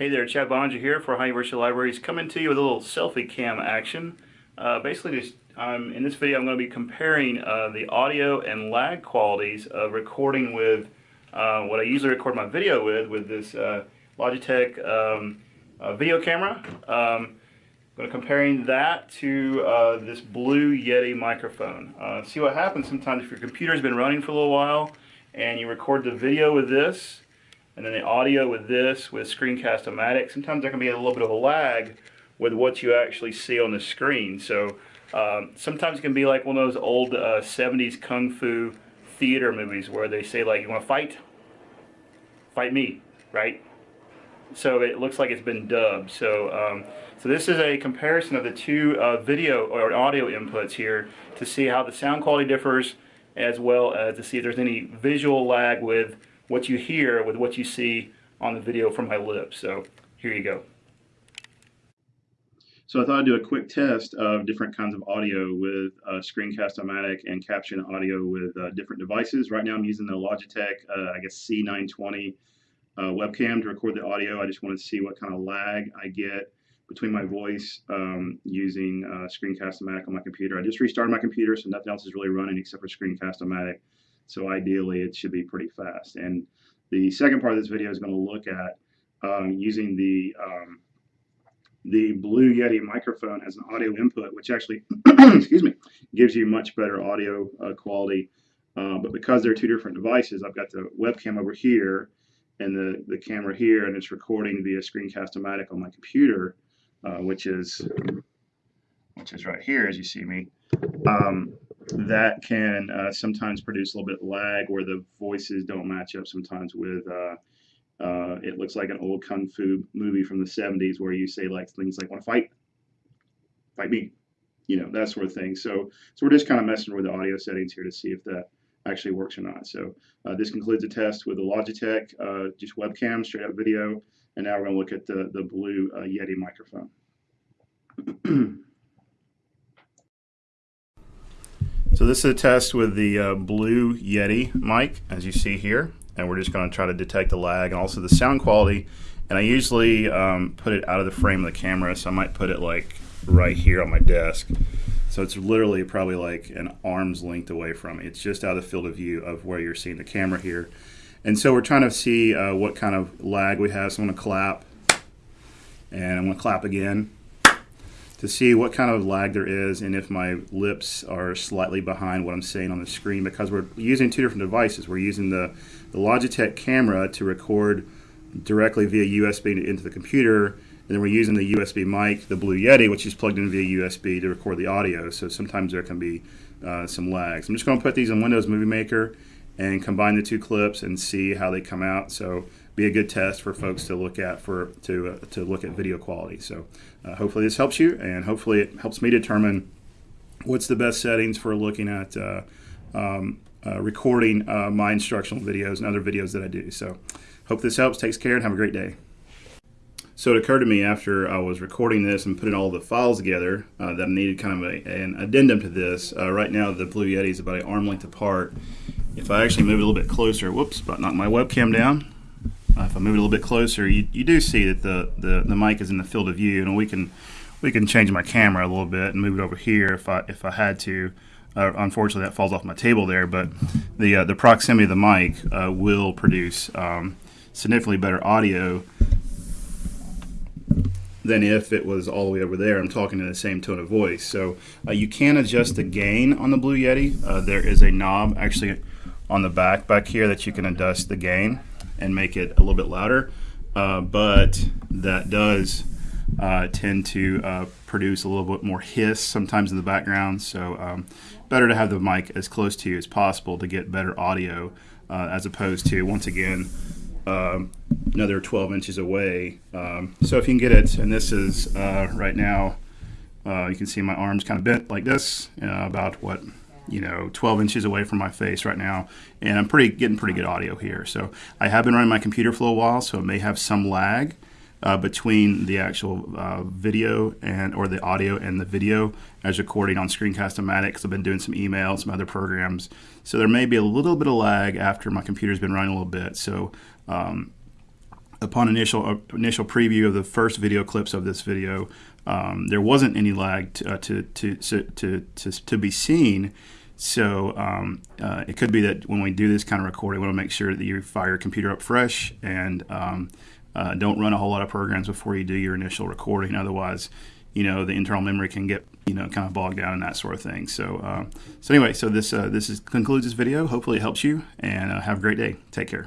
Hey there, Chad Boeninger here for Ohio University Libraries, coming to you with a little selfie cam action. Uh, basically, just um, in this video, I'm going to be comparing uh, the audio and lag qualities of recording with uh, what I usually record my video with, with this uh, Logitech um, uh, video camera. Um, I'm going to comparing that to uh, this Blue Yeti microphone. see what happens sometimes if your computer's been running for a little while and you record the video with this and then the audio with this, with Screencast-O-Matic, sometimes there can be a little bit of a lag with what you actually see on the screen. So um, sometimes it can be like one of those old uh, 70s kung fu theater movies where they say like, you want to fight? Fight me, right? So it looks like it's been dubbed. So, um, so this is a comparison of the two uh, video or audio inputs here to see how the sound quality differs as well as to see if there's any visual lag with what you hear with what you see on the video from my lips. So here you go. So I thought I'd do a quick test of different kinds of audio with uh, Screencast-O-Matic and Caption Audio with uh, different devices. Right now I'm using the Logitech, uh, I guess C920 uh, webcam to record the audio. I just wanted to see what kind of lag I get between my voice um, using uh, Screencast-O-Matic on my computer. I just restarted my computer, so nothing else is really running except for Screencast-O-Matic. So ideally, it should be pretty fast. And the second part of this video is going to look at um, using the um, the Blue Yeti microphone as an audio input, which actually, excuse me, gives you much better audio uh, quality. Uh, but because they're two different devices, I've got the webcam over here and the, the camera here, and it's recording via Screencast-O-Matic on my computer, uh, which is which is right here as you see me. Um, that can uh, sometimes produce a little bit lag where the voices don't match up sometimes with uh, uh, it looks like an old kung fu movie from the 70s where you say like things like want to fight? Fight me you know that sort of thing. So so we're just kind of messing with the audio settings here to see if that actually works or not. So uh, this concludes the test with the Logitech uh, just webcam straight up video. And now we're going to look at the the blue uh, Yeti microphone So this is a test with the uh, Blue Yeti mic, as you see here, and we're just going to try to detect the lag and also the sound quality. And I usually um, put it out of the frame of the camera, so I might put it like right here on my desk. So it's literally probably like an arm's length away from me. It's just out of the field of view of where you're seeing the camera here. And so we're trying to see uh, what kind of lag we have. So I'm going to clap, and I'm going to clap again to see what kind of lag there is and if my lips are slightly behind what I'm saying on the screen because we're using two different devices. We're using the, the Logitech camera to record directly via USB into the computer and then we're using the USB mic, the Blue Yeti, which is plugged in via USB to record the audio. So sometimes there can be uh, some lags. I'm just going to put these in Windows Movie Maker and combine the two clips and see how they come out. So be a good test for folks to look at for to uh, to look at video quality. So uh, hopefully this helps you, and hopefully it helps me determine what's the best settings for looking at uh, um, uh, recording uh, my instructional videos and other videos that I do. So hope this helps. Takes care and have a great day. So it occurred to me after I was recording this and putting all the files together uh, that I needed kind of a, an addendum to this. right now the Blue Yeti is about an arm length apart. If I actually move a little bit closer, whoops, about knock my webcam down uh, if I move it a little bit closer, you, you do see that the, the, the mic is in the field of view, and we can we can change my camera a little bit and move it over here if I if I had to. Uh, unfortunately, that falls off my table there, but the uh, the proximity of the mic uh, will produce um, significantly better audio than if it was all the way over there. I'm talking in the same tone of voice. So uh, you can adjust the gain on the Blue Yeti. Uh, there is a knob actually on the back back here that you can adjust the gain and make it a little bit louder. Uh, but that does uh, tend to uh, produce a little bit more hiss sometimes in the background. So um, better to have the mic as close to you as possible to get better audio uh, as opposed to, once again, um, another 12 inches away. Um, so if you can get it, and this is uh, right now, uh, you can see my arms kind of bent like this, about what you know 12 inches away from my face right now and I'm pretty getting pretty good audio here so I have been running my computer for a while so it may have some lag uh, between the actual uh, video and or the audio and the video as recording on Screencast-O-Matic I've been doing some emails, some other programs. So there may be a little bit of lag after my computer's been running a little bit. So um, upon initial uh, initial preview of the first video clips of this video, um, there wasn't any lag to, uh, to, to, to, to, to, be seen. So um, uh, it could be that when we do this kind of recording, we want to make sure that you fire your computer up fresh and um, uh, don't run a whole lot of programs before you do your initial recording. Otherwise, you know the internal memory can get you know kind of bogged down and that sort of thing. So uh, so anyway, so this uh, this is, concludes this video. Hopefully it helps you, and uh, have a great day. Take care.